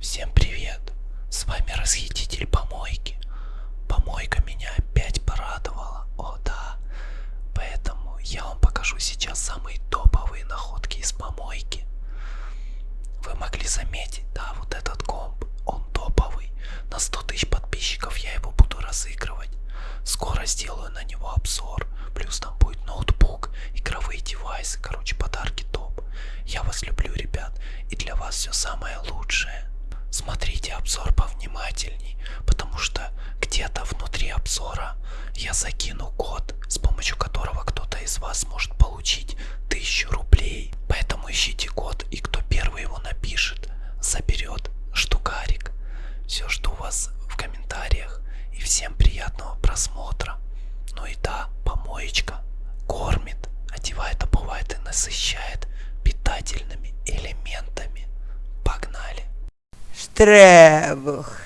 Всем привет! С вами расхититель помойки. Помойка меня опять порадовала. О да. Поэтому я вам покажу сейчас самые топовые находки из помойки. Вы могли заметить, да, вот этот комп, он топовый. На 100 тысяч подписчиков я его буду разыгрывать. Скоро сделаю на него обзор. Плюс там будет ноутбук, игровые девайсы, короче, подарки топ. Я вас люблю, ребят, и для вас все самое лучшее. Смотрите обзор повнимательней, потому что где-то внутри обзора я закину код, с помощью которого кто-то из вас может получить 1000 рублей. Поэтому ищите код, и кто первый его напишет, заберет штукарик. Все жду вас в комментариях, и всем приятного просмотра. Ну и да, помоечка кормит, одевает, обувает и насыщает питательными элементами. Погнали! Штребух.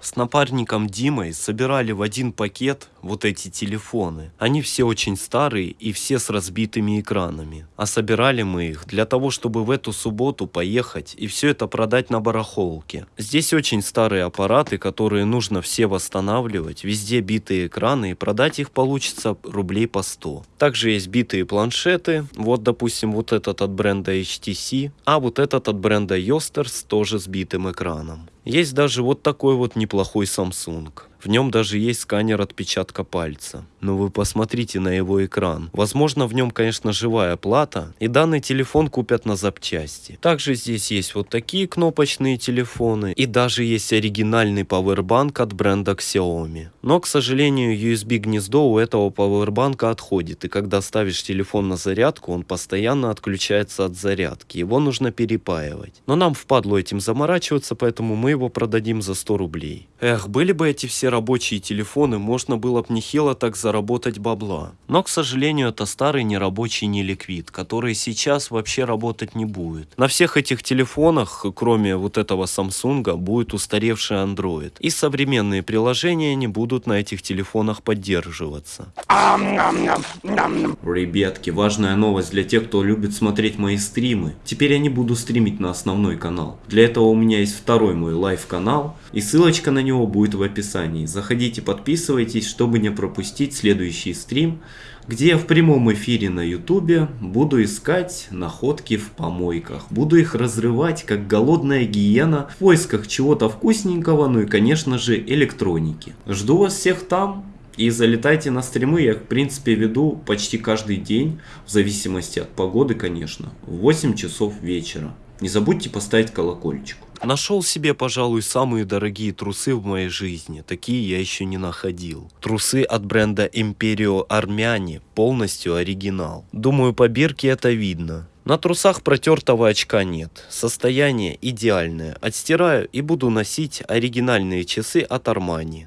С напарником Димой собирали в один пакет вот эти телефоны. Они все очень старые и все с разбитыми экранами. А собирали мы их для того, чтобы в эту субботу поехать и все это продать на барахолке. Здесь очень старые аппараты, которые нужно все восстанавливать, везде битые экраны и продать их получится рублей по 100. Также есть битые планшеты, вот допустим вот этот от бренда HTC, а вот этот от бренда Yosters тоже с битым экраном. Есть даже вот такой вот неплохой Samsung. В нем даже есть сканер отпечатка пальца. Но вы посмотрите на его экран. Возможно, в нем, конечно, живая плата, и данный телефон купят на запчасти. Также здесь есть вот такие кнопочные телефоны, и даже есть оригинальный пауэрбанк от бренда Xiaomi. Но, к сожалению, USB гнездо у этого пауэрбанка отходит, и когда ставишь телефон на зарядку, он постоянно отключается от зарядки. Его нужно перепаивать. Но нам впадло этим заморачиваться, поэтому мы его продадим за 100 рублей. Эх, были бы эти все рабочие телефоны, можно было бы нехило так заработать бабла. Но, к сожалению, это старый нерабочий неликвид, который сейчас вообще работать не будет. На всех этих телефонах, кроме вот этого Samsung, будет устаревший Android. И современные приложения не будут на этих телефонах поддерживаться. Ребятки, важная новость для тех, кто любит смотреть мои стримы. Теперь я не буду стримить на основной канал. Для этого у меня есть второй мой live-канал, и ссылочка на него будет в описании. Заходите, подписывайтесь, чтобы не пропустить следующий стрим, где я в прямом эфире на ютубе буду искать находки в помойках. Буду их разрывать, как голодная гиена, в поисках чего-то вкусненького, ну и конечно же электроники. Жду вас всех там. И залетайте на стримы, я в принципе веду почти каждый день, в зависимости от погоды, конечно, в 8 часов вечера. Не забудьте поставить колокольчик. Нашел себе, пожалуй, самые дорогие трусы в моей жизни. Такие я еще не находил. Трусы от бренда Imperio Armani, полностью оригинал. Думаю, по бирке это видно. На трусах протертого очка нет. Состояние идеальное. Отстираю и буду носить оригинальные часы от Armani.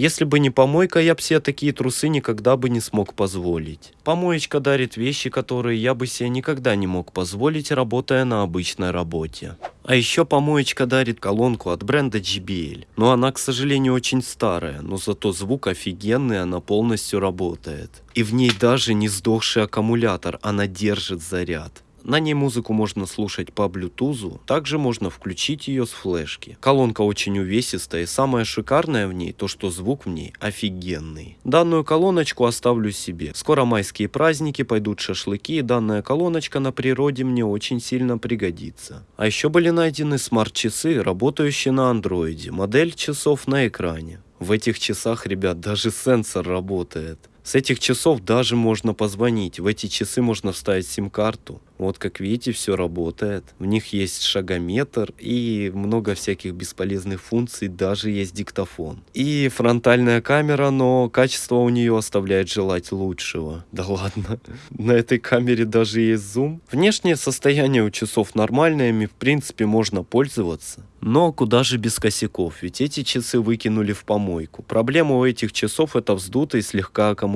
Если бы не помойка, я бы себе такие трусы никогда бы не смог позволить. Помоечка дарит вещи, которые я бы себе никогда не мог позволить, работая на обычной работе. А еще помоечка дарит колонку от бренда JBL. Но она, к сожалению, очень старая, но зато звук офигенный, она полностью работает. И в ней даже не сдохший аккумулятор, она держит заряд. На ней музыку можно слушать по блютузу, также можно включить ее с флешки. Колонка очень увесистая и самое шикарное в ней, то что звук в ней офигенный. Данную колоночку оставлю себе. Скоро майские праздники, пойдут шашлыки и данная колоночка на природе мне очень сильно пригодится. А еще были найдены смарт-часы, работающие на андроиде, модель часов на экране. В этих часах, ребят, даже сенсор работает. С этих часов даже можно позвонить. В эти часы можно вставить сим-карту. Вот как видите, все работает. В них есть шагометр и много всяких бесполезных функций, даже есть диктофон. И фронтальная камера, но качество у нее оставляет желать лучшего. Да ладно, на этой камере даже есть зум. Внешнее состояние у часов нормальное, ими в принципе можно пользоваться. Но куда же без косяков, ведь эти часы выкинули в помойку. Проблема у этих часов это вздутый слегка аккумулятор.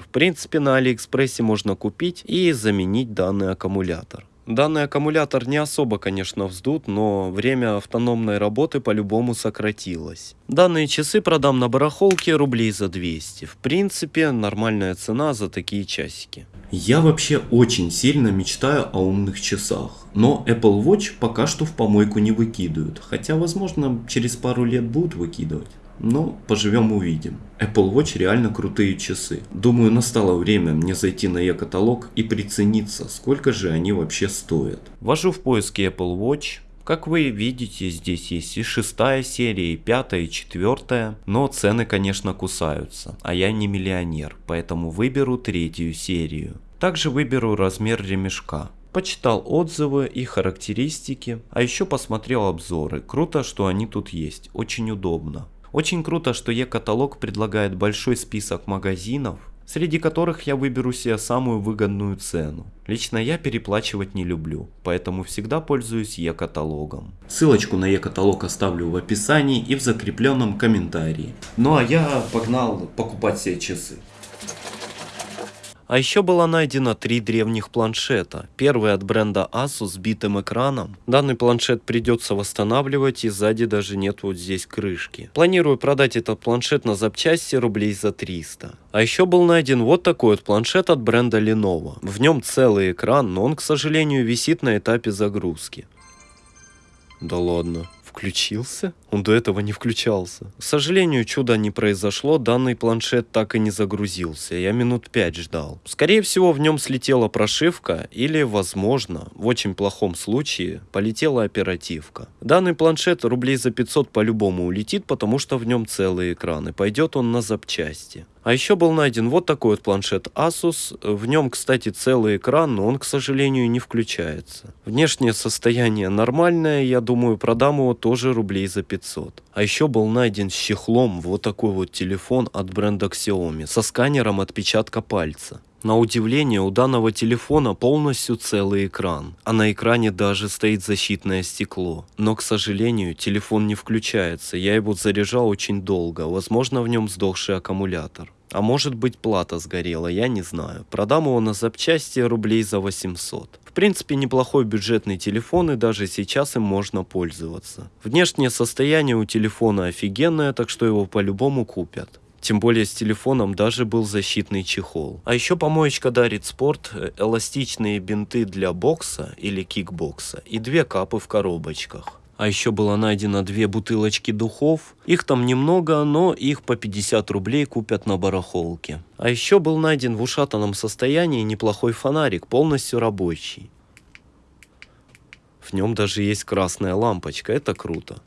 В принципе на Алиэкспрессе можно купить и заменить данный аккумулятор. Данный аккумулятор не особо, конечно, вздут, но время автономной работы по-любому сократилось. Данные часы продам на барахолке рублей за 200. В принципе, нормальная цена за такие часики. Я вообще очень сильно мечтаю о умных часах, но Apple Watch пока что в помойку не выкидывают, хотя возможно через пару лет будут выкидывать. Но поживем увидим. Apple Watch реально крутые часы. Думаю настало время мне зайти на e-каталог и прицениться, сколько же они вообще стоят. Ввожу в поиске Apple Watch. Как вы видите, здесь есть и шестая серия, и пятая, и четвертая, но цены, конечно, кусаются, а я не миллионер, поэтому выберу третью серию. Также выберу размер ремешка. Почитал отзывы и характеристики, а еще посмотрел обзоры. Круто, что они тут есть, очень удобно. Очень круто, что e-каталог предлагает большой список магазинов, среди которых я выберу себе самую выгодную цену. Лично я переплачивать не люблю, поэтому всегда пользуюсь e-каталогом. Ссылочку на e-каталог оставлю в описании и в закрепленном комментарии. Ну а я погнал покупать себе часы. А еще было найдено три древних планшета. Первый от бренда Asus с битым экраном. Данный планшет придется восстанавливать и сзади даже нет вот здесь крышки. Планирую продать этот планшет на запчасти рублей за 300. А еще был найден вот такой вот планшет от бренда Lenovo. В нем целый экран, но он, к сожалению, висит на этапе загрузки. Да ладно включился? Он до этого не включался. К сожалению, чуда не произошло, данный планшет так и не загрузился. Я минут пять ждал. Скорее всего, в нем слетела прошивка или, возможно, в очень плохом случае, полетела оперативка. Данный планшет рублей за 500 по-любому улетит, потому что в нем целый экран и пойдет он на запчасти. А еще был найден вот такой вот планшет Asus. В нем, кстати, целый экран, но он, к сожалению, не включается. Внешнее состояние нормальное, я думаю, продам его тоже рублей за 500. А еще был найден с чехлом вот такой вот телефон от бренда Xiaomi со сканером отпечатка пальца. На удивление, у данного телефона полностью целый экран, а на экране даже стоит защитное стекло. Но, к сожалению, телефон не включается, я его заряжал очень долго, возможно в нем сдохший аккумулятор. А может быть плата сгорела, я не знаю. Продам его на запчасти рублей за 800. В принципе неплохой бюджетный телефон и даже сейчас им можно пользоваться. Внешнее состояние у телефона офигенное, так что его по-любому купят. Тем более с телефоном даже был защитный чехол. А еще помоечка дарит спорт, э, эластичные бинты для бокса или кикбокса и две капы в коробочках. А еще было найдено две бутылочки духов. Их там немного, но их по 50 рублей купят на барахолке. А еще был найден в ушатанном состоянии неплохой фонарик, полностью рабочий. В нем даже есть красная лампочка, это круто.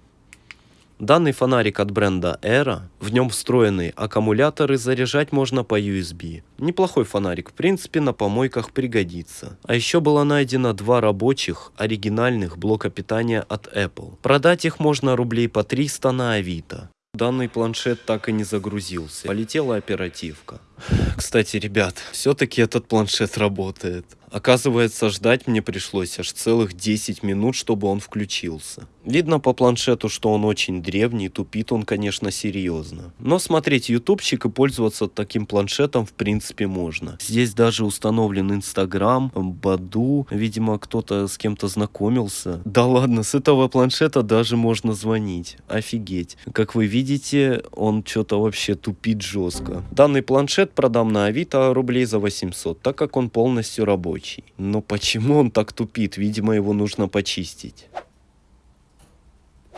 Данный фонарик от бренда Era, в нем встроенный аккумулятор и заряжать можно по USB. Неплохой фонарик, в принципе на помойках пригодится. А еще было найдено два рабочих оригинальных блока питания от Apple. Продать их можно рублей по 300 на Авито. Данный планшет так и не загрузился. Полетела оперативка. Кстати, ребят, все-таки этот планшет работает. Оказывается, ждать мне пришлось аж целых 10 минут, чтобы он включился. Видно по планшету, что он очень древний, тупит он, конечно, серьезно. Но смотреть ютубчик и пользоваться таким планшетом в принципе можно. Здесь даже установлен Инстаграм, Баду, видимо, кто-то с кем-то знакомился. Да ладно, с этого планшета даже можно звонить. Офигеть. Как вы видите, он что-то вообще тупит жестко. Данный планшет продам на Авито рублей за 800, так как он полностью рабочий. Но почему он так тупит? Видимо, его нужно почистить.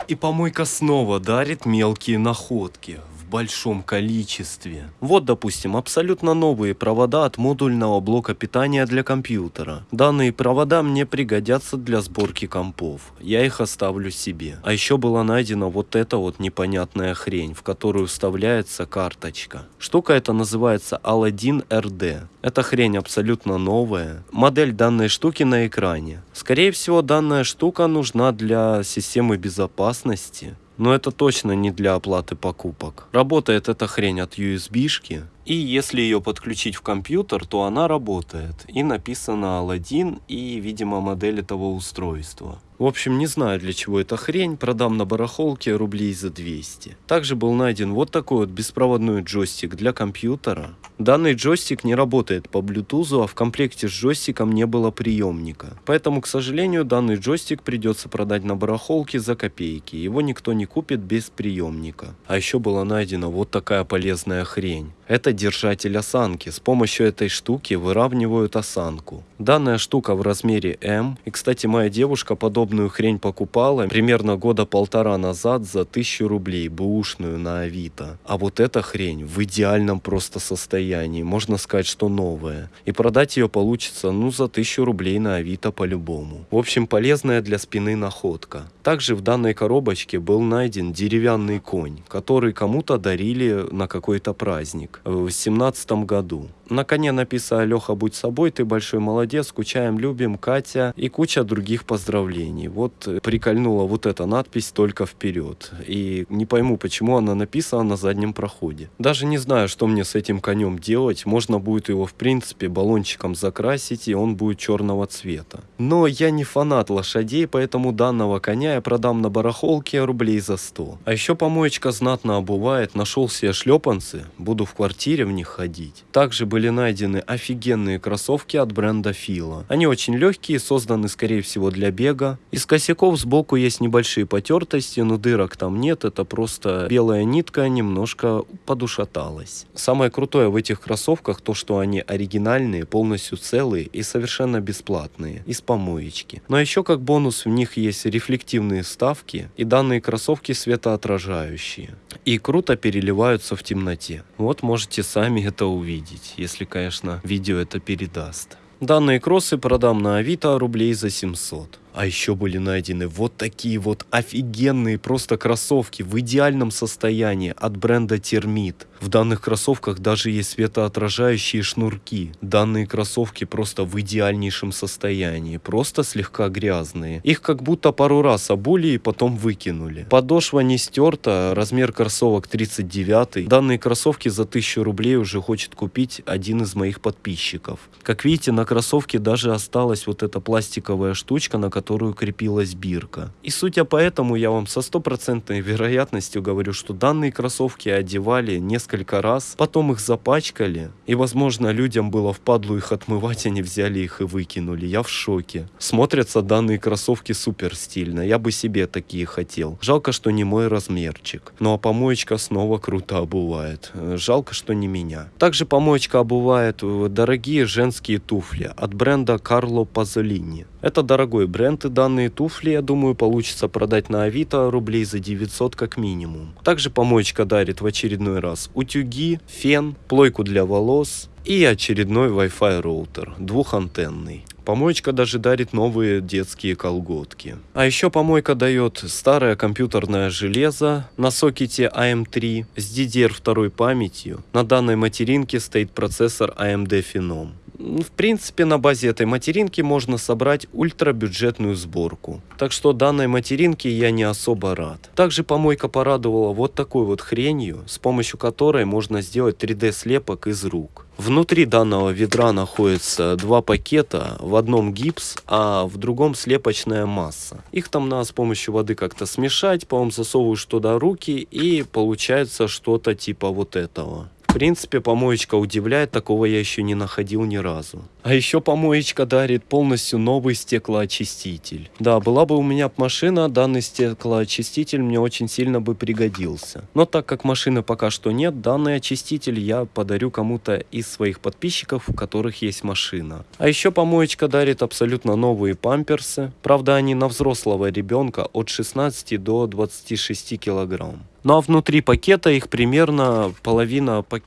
И помойка снова дарит мелкие находки большом количестве. Вот, допустим, абсолютно новые провода от модульного блока питания для компьютера. Данные провода мне пригодятся для сборки компов. Я их оставлю себе. А еще была найдена вот эта вот непонятная хрень, в которую вставляется карточка. Штука эта называется Aladdin RD. Эта хрень абсолютно новая. Модель данной штуки на экране. Скорее всего, данная штука нужна для системы безопасности но это точно не для оплаты покупок. Работает эта хрень от USB-шки, и если ее подключить в компьютер, то она работает. И написано Aladdin и, видимо, модель этого устройства. В общем, не знаю для чего эта хрень, продам на барахолке рублей за 200. Также был найден вот такой вот беспроводной джойстик для компьютера. Данный джойстик не работает по Bluetooth, а в комплекте с джойстиком не было приемника. Поэтому, к сожалению, данный джойстик придется продать на барахолке за копейки. Его никто не купит без приемника. А еще была найдена вот такая полезная хрень. Это держатель осанки. С помощью этой штуки выравнивают осанку. Данная штука в размере М. И, кстати, моя девушка подобную хрень покупала примерно года полтора назад за 1000 рублей, бэушную на Авито. А вот эта хрень в идеальном просто состоянии. Можно сказать, что новая. И продать ее получится, ну, за 1000 рублей на Авито по-любому. В общем, полезная для спины находка. Также в данной коробочке был найден деревянный конь, который кому-то дарили на какой-то праздник в 2017 году. На коне написано «Леха, будь собой, ты большой молодец, скучаем, любим, Катя» и куча других поздравлений. Вот э, прикольнула вот эта надпись «Только вперед». И не пойму, почему она написана на заднем проходе. Даже не знаю, что мне с этим конем делать. Можно будет его, в принципе, баллончиком закрасить, и он будет черного цвета. Но я не фанат лошадей, поэтому данного коня я продам на барахолке рублей за 100. А еще помоечка знатно обувает. Нашел себе шлепанцы, буду в квартире в них ходить. Также были найдены офигенные кроссовки от бренда Fila. Они очень легкие, созданы скорее всего для бега. Из косяков сбоку есть небольшие потертости, но дырок там нет, это просто белая нитка немножко подушаталась. Самое крутое в этих кроссовках то, что они оригинальные, полностью целые и совершенно бесплатные, из помоечки. Но еще как бонус в них есть рефлективные вставки и данные кроссовки светоотражающие. И круто переливаются в темноте. Вот можете сами это увидеть если, конечно, видео это передаст. Данные кроссы продам на Авито рублей за 700. А еще были найдены вот такие вот офигенные просто кроссовки в идеальном состоянии от бренда Термит. В данных кроссовках даже есть светоотражающие шнурки. Данные кроссовки просто в идеальнейшем состоянии, просто слегка грязные. Их как будто пару раз обули и потом выкинули. Подошва не стерта, размер кроссовок 39. Данные кроссовки за 1000 рублей уже хочет купить один из моих подписчиков. Как видите, на кроссовке даже осталась вот эта пластиковая штучка, на которую крепилась бирка. И судя по этому, я вам со стопроцентной вероятностью говорю, что данные кроссовки одевали несколько раз, потом их запачкали, и возможно людям было впадлу их отмывать, они взяли их и выкинули. Я в шоке. Смотрятся данные кроссовки супер стильно, я бы себе такие хотел. Жалко, что не мой размерчик. Ну а помоечка снова круто обувает. Жалко, что не меня. Также помоечка обувает дорогие женские туфли от бренда Карло Пазолини. Это дорогой бренд и данные туфли, я думаю, получится продать на Авито рублей за 900 как минимум. Также помоечка дарит в очередной раз утюги, фен, плойку для волос и очередной Wi-Fi роутер, двухантенный. Помоечка даже дарит новые детские колготки. А еще помойка дает старое компьютерное железо на сокете AM3 с DDR2 памятью. На данной материнке стоит процессор AMD Phenom. В принципе, на базе этой материнки можно собрать ультрабюджетную сборку. Так что данной материнке я не особо рад. Также помойка порадовала вот такой вот хренью, с помощью которой можно сделать 3D слепок из рук. Внутри данного ведра находится два пакета, в одном гипс, а в другом слепочная масса. Их там надо с помощью воды как-то смешать, по-моему засовываешь туда руки и получается что-то типа вот этого. Принципе, помоечка удивляет, такого я еще не находил ни разу. А еще помоечка дарит полностью новый стеклоочиститель. Да, была бы у меня машина, данный стеклоочиститель мне очень сильно бы пригодился. Но так как машины пока что нет, данный очиститель я подарю кому-то из своих подписчиков, у которых есть машина. А еще помоечка дарит абсолютно новые памперсы. Правда, они на взрослого ребенка от 16 до 26 килограмм. Ну а внутри пакета их примерно половина пакета.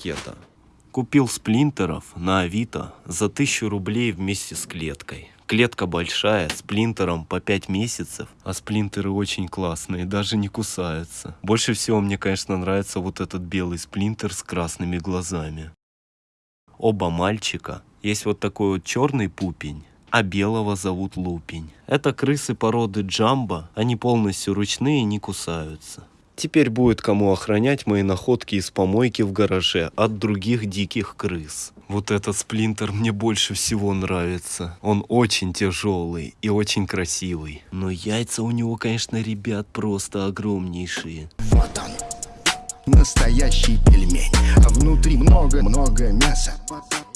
Купил сплинтеров на Авито за 1000 рублей вместе с клеткой. Клетка большая, с плинтером по 5 месяцев, а сплинтеры очень классные, даже не кусаются. Больше всего мне, конечно, нравится вот этот белый сплинтер с красными глазами. Оба мальчика. Есть вот такой вот черный пупень, а белого зовут Лупень. Это крысы породы Джамбо, они полностью ручные и не кусаются. Теперь будет кому охранять мои находки из помойки в гараже от других диких крыс. Вот этот сплинтер мне больше всего нравится. Он очень тяжелый и очень красивый. Но яйца у него, конечно, ребят, просто огромнейшие. Вот он, настоящий пельмень А внутри много-много мяса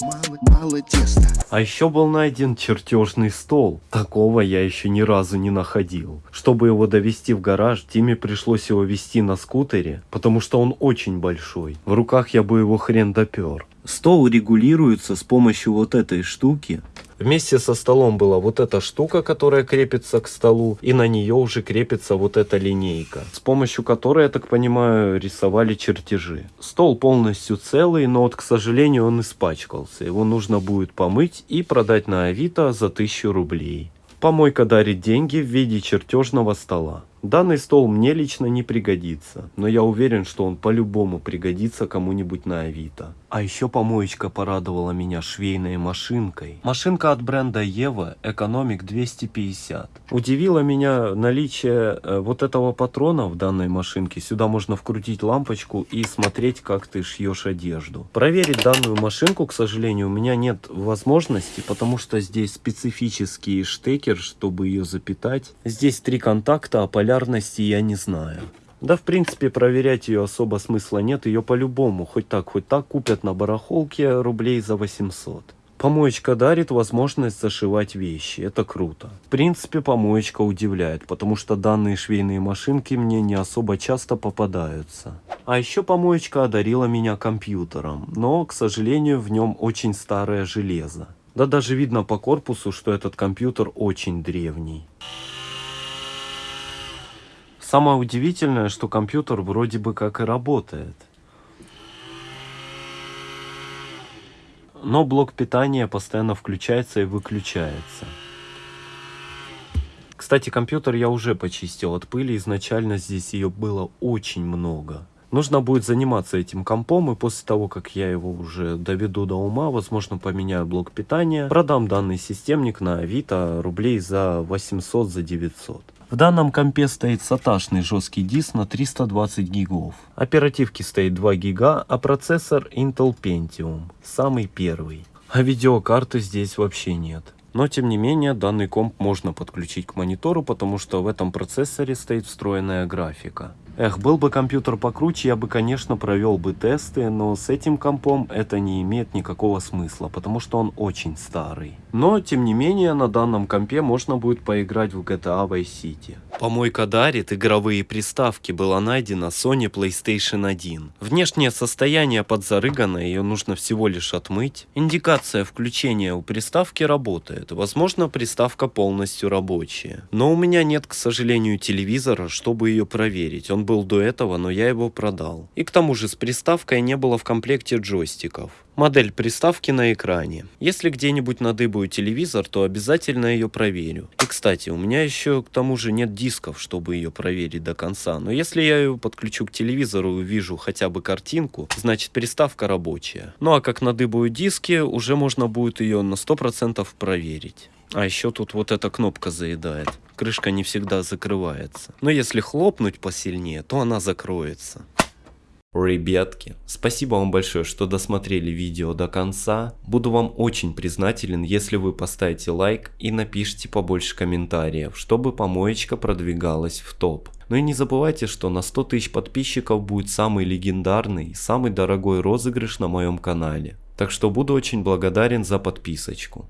Мало, мало теста А еще был найден чертежный стол. Такого я еще ни разу не находил. Чтобы его довести в гараж, Тиме пришлось его вести на скутере, потому что он очень большой. В руках я бы его хрен допер. Стол регулируется с помощью вот этой штуки. Вместе со столом была вот эта штука, которая крепится к столу, и на нее уже крепится вот эта линейка, с помощью которой, я так понимаю, рисовали чертежи. Стол полностью целый, но вот, к сожалению, он испачкался. Его нужно будет помыть и продать на Авито за 1000 рублей. Помойка дарит деньги в виде чертежного стола. Данный стол мне лично не пригодится, но я уверен, что он по-любому пригодится кому-нибудь на Авито. А еще помоечка порадовала меня швейной машинкой. Машинка от бренда Ева Экономик 250. Удивило меня наличие э, вот этого патрона в данной машинке. Сюда можно вкрутить лампочку и смотреть, как ты шьешь одежду. Проверить данную машинку, к сожалению, у меня нет возможности, потому что здесь специфический штекер, чтобы ее запитать. Здесь три контакта, а полярности я не знаю. Да, в принципе, проверять ее особо смысла нет, ее по-любому, хоть так, хоть так, купят на барахолке рублей за 800. Помоечка дарит возможность зашивать вещи, это круто. В принципе, помоечка удивляет, потому что данные швейные машинки мне не особо часто попадаются. А еще помоечка одарила меня компьютером, но, к сожалению, в нем очень старое железо. Да даже видно по корпусу, что этот компьютер очень древний. Самое удивительное, что компьютер вроде бы как и работает. Но блок питания постоянно включается и выключается. Кстати, компьютер я уже почистил от пыли, изначально здесь ее было очень много. Нужно будет заниматься этим компом, и после того, как я его уже доведу до ума, возможно, поменяю блок питания, продам данный системник на Авито рублей за 800, за 900. В данном компе стоит саташный жесткий диск на 320 гигов. Оперативки стоит 2 гига, а процессор Intel Pentium, самый первый. А видеокарты здесь вообще нет. Но тем не менее данный комп можно подключить к монитору, потому что в этом процессоре стоит встроенная графика. Эх, был бы компьютер покруче, я бы, конечно, провел бы тесты, но с этим компом это не имеет никакого смысла, потому что он очень старый. Но, тем не менее, на данном компе можно будет поиграть в GTA Vice City. Помойка дарит игровые приставки была найдена Sony PlayStation 1. Внешнее состояние подзарыгано, ее нужно всего лишь отмыть. Индикация включения у приставки работает, возможно приставка полностью рабочая. Но у меня нет, к сожалению, телевизора, чтобы ее проверить. Он был до этого, но я его продал. И к тому же с приставкой не было в комплекте джойстиков. Модель приставки на экране. Если где-нибудь надыбаю телевизор, то обязательно ее проверю. И кстати, у меня еще к тому же нет дисков, чтобы ее проверить до конца. Но если я ее подключу к телевизору и увижу хотя бы картинку, значит приставка рабочая. Ну а как надыбаю диски, уже можно будет ее на 100% проверить. А еще тут вот эта кнопка заедает. Крышка не всегда закрывается. Но если хлопнуть посильнее, то она закроется. Ребятки, спасибо вам большое, что досмотрели видео до конца. Буду вам очень признателен, если вы поставите лайк и напишите побольше комментариев, чтобы помоечка продвигалась в топ. Ну и не забывайте, что на 100 тысяч подписчиков будет самый легендарный, самый дорогой розыгрыш на моем канале. Так что буду очень благодарен за подписочку.